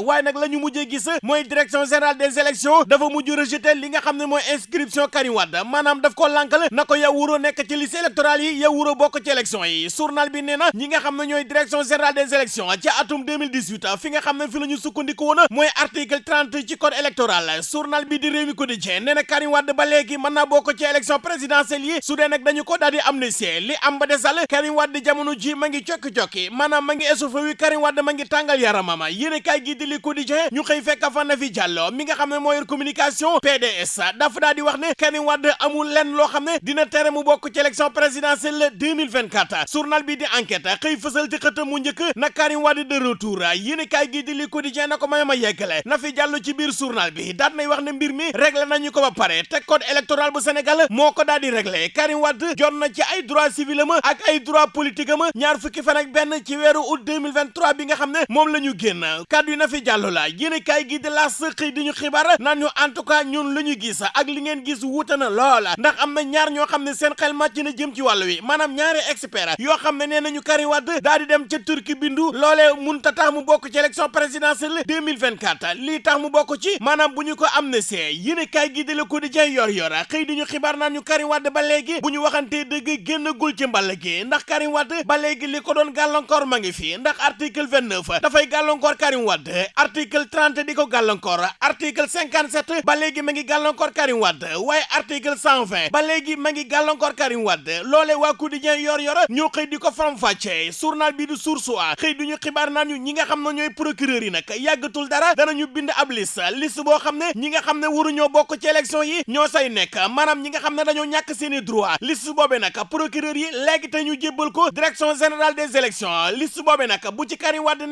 waaye nag la ñu mujjee gis mooy direction générale des élections dafa mujj rejeté li nga xam ne mooy inscription Karim Wade. Maanaam daf ko lànkal na ko yow wuroo nekk ci liste électorale yi yow wuroo bokk ci élection yi. Journal bi ñi nga direction générale des élections ci atum 2018 fi nga xam ne fi la ñu sukkandiku article 30 ci code électoral. Journal bi di Rewmi Quotidien nee na Karim Wade ba léegi mën naa ci élection présidentielle yi. Dañu ko di li am ba desal Karim Wade jamono ji ma ngi cokki-cokki. Maanaam ma ngi essoufflé wi Karim Wade ma ngi tàngal yaramama gi di li Quotidien ñu xëy fekk fa na fi Diallo mi nga xam ne mooy communication PDS dafa daal wax ne Karim Wade amul lenn loo xam ne dina tere mu bokk ci élection présidentielle 2024 journal bi di enquête xëy fësal ci xëtam mu njëkk na Karim Wade de retour. Yéene kaay gi di li Quotidien na ko may ma yeggale. Na fi Diallo ci biir journal bi daat nay wax ne mbir mi réglé nañu ko ba pare te code électoral bu Sénégal moo ko daal di Karim Wade jot na ci ay droit civil am ak ay droit politique am ñaar fukki fan ak benn ci weeru août 2023 bi nga xam ne moom fi Diallo la. Yéene kaay gi de la xëy di ñu xibaar naan ñu en tout cas ñun lu ñu gis ak li ngeen gis wuute na loola. Ndax am na ñaar ñoo xam ne seen xel màcc na jëm ci wàllu wi. Maanaam ñaari expert yoo xam ne nañu daal di dem ca Turquie bindu. Loolee mun ta tax mu bokk ci élection présidentielle 2024 lii tax mu bokk ci maanaam bu ñu ko amnistie. Yéene kaay gi de Le Quotidien yor yor xëy di ñu xibaar naan ñu Karim Wade ba léegi bu ñu waxantee dëgg génnagul ci mball gi. Ndax Karim Wade ba léegi li ko doon gàllankoor ma ngi fi. Ndax article 29 dafay gàllankoor Karim Wade article 30 di ko gàllankoor article 57 ba léegi ma ngi gàllankoor Karim Wade waaye article 120 ba léegi ma ngi gàllankoor Karim Wade. Loole waa quotidien yor yor ñoo xëy di ko faram-fàccee journal bi du Source A xëy du ñu xibaar naan ñu ñi nga xam ne ñooy procureur yi nag yàggatul dara danañu bind ab liste liste boo xam ne ñi nga xam ne waruñoo bokk ci élection yi ñoo say nekk maanaam ñi nga xam ne dañoo ñàkk seeni droit liste boobee nag procureur yi léegi te ñu jébbal ko direction générale des élections liste boobee nag bu ci Karim Wade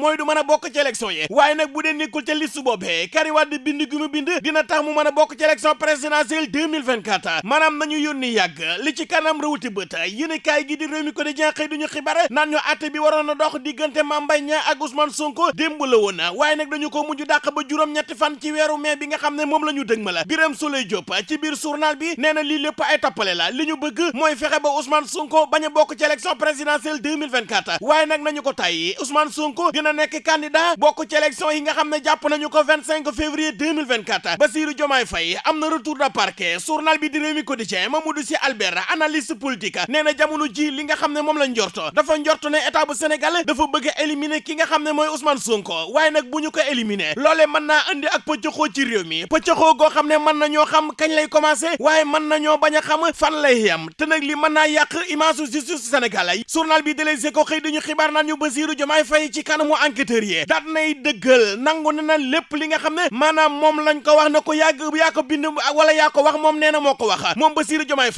mooy du mën a bokk ci élection yi. waaye nag bu dee nekkul liste boobee Karim Wade bind gi mu bind dina tax mu mën a bokk ci élection présidentielle 2024 maanaam nañu yónni yàgg. Li ci kanam rawuti bët yéen kaay gi di réew mi ko di jeex xëy duñu xibaar naan ñu àtte bi waroon a dox diggante Mame Mbaye ak Ousmane Sonko démb la woon. Waaye nag dañu ko mujj dàq ba juróom-ñetti fan ci weeru mai bi nga xam ne moom la ñu dëg Birame Souleye Diop ci biir journal bi nee na lii lépp ay tappale la. Li ñu bëgg mooy fexe ba Ousmane Sonko bañ a bokk ci élection présidentielle 2024 waaye nag nañu ko tàyyi. Ousmane Sonko dina nekk candidat bokk ci élection yi nga xam ne jàpp nañu ko 25 février 2024 Bassirou Diomaye Faye am na retour de parquet journal bi di Rewmi Quotidien Mamadou Sy Albert analyste politique nee na ji li nga xam ne moom la njorto dafa njort ne état bu Sénégal dafa bëgg a ki nga xam ne mooy Ousmane Sonko waaye nag bu ñu ko éliminer loolee mën naa andi ak pëccëxoo ci réew mi pëccëxoo goo xam ne mën na ñoo xam kañ lay commencé waaye mën na ñoo bañ a xam fan lay yem te nag li mën naa yàq image justice Sénégal journal bi de Les Échos xëy dañu xibaar naan ñu enquêteurs yi daat nay dëggal nangu ne na lépp li nga xam ne maanaam moom lañ ko wax na ko yàgg yaa bind wala yaa ko wax moom nee na moo ko wax moom Bassirou Diomaye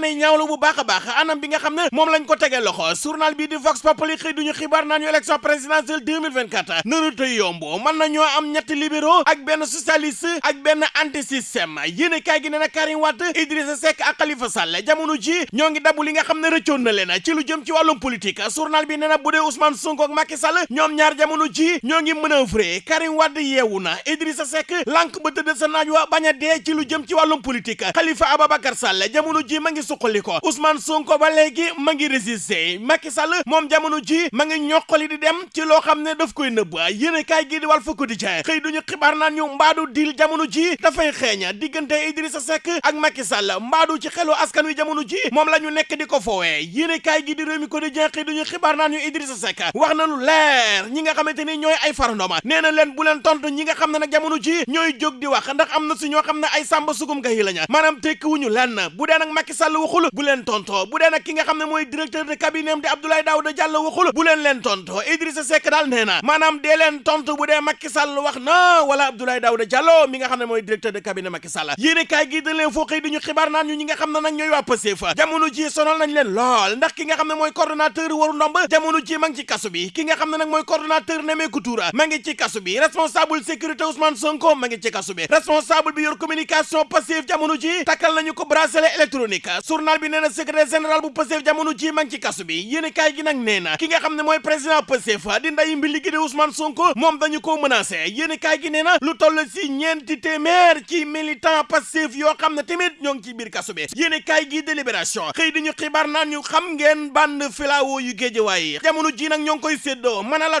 nay ñaawlu bu baax anam bi nga xam ne moom lañ ko tegee loxo. Journal bi di Vox Populi xëy duñu xibaar naan ñu élection présidentielle 2024 nanu tey yomb mën na ñoo am ñetti libéraux ak benn socialiste ak benn anti système yéene kaay gi ne na Karim Wade Idrissa Seck ak Khalifa Sall jamono ji ñoo ngi dabu li nga xam ne rëccoon na leen. Ci lu jëm ci wàllum politique journal bi nee na bu dee Ousmane Sonko ak Macky Sall ñoom ñaar jamono ji ñoo ngi manœuvrer. Karim Wade yeewu na Idrissa Seck lànk ba tëdd sa naaj wa bañ a dee ci lu jëm ci wàllum politique. Khalifa Ababacar Sall jamono ji ma ngi suqali ko. Ousmane Sonko ba léegi ma ngi résister. Macky Sall moom jamono ji ma ngi ñoqali di dem ci loo xam ne daf koy nëbb. Yéene kaay gi di Walf Quotidien. Xëy duñu xibaar naan ñu mbaadu dil jamono ji dafay xeeña diggante Idrissa Seck ak Macky Sall. Mbaadu ci xelu askan wi jamono ji moom la ñu nekk di ko foowee. Yéene gi di Rewmi Quotidien xëy duñu xibaar naan ñu Idrissa Seck wax na lu leer ñi nga xamante ni ñooy ay farandoma nee na leen bu leen tontu ñi nga xam nag jamono ji ñooy jóg di wax ndax am na si ñoo ay sàmba sugum gayi lañu maanaam tekki wuñu lenn bu dee nag Macky Sall waxul bu leen tonto bu dee nag ki nga xam ne mooy directeur de cabinet di Abdoulaye Daouda Diallo waxul bu leen leen tonto Idrissa Seck daal nee na dee leen tontu bu dee Macky Sall wax na wala Abdoulaye Daouda Diallo mi nga xam ne mooy directeur de cabinet Macky Sall yéene kaay gi da leen foo xëy xibaar naan ñu ñi nga xam ne nag ñooy waa jamono ji sonal nañ leen lool ndax ki nga xam ne mooy coordonnateur waru ndomb jamono ji ma ngi ci kaso bi ki nga xam ne nag mooy coordonnateur Nemekou Tour ma ngi ci kasu bi. Responsable sécurité Ousmane Sonko ma ngi ci kasu bi. Responsable bi yor communication Pastef jamono ji takkal nañu ko bracelet électronique. Journal bi nee secrétaire général bu Pastef jamono ji ma ngi ci kasu bi. Yéen kaay gi nag nee ki nga xam ne mooy président Pastef di nday mbi liggéey Ousmane Sonko moom dañu ko menacé. Yéen kaay gi nee na lu toll si ñeenti téeméer ci militant Pastef yoo xam ñoo ngi ci biir kasu bi. Yéen kaay gi délibération. Xëy di ñu xibaar naan ñu xam ngeen bande filao yu géejewaay jamono ji nag ñoo ngi koy séddoo. Mën a la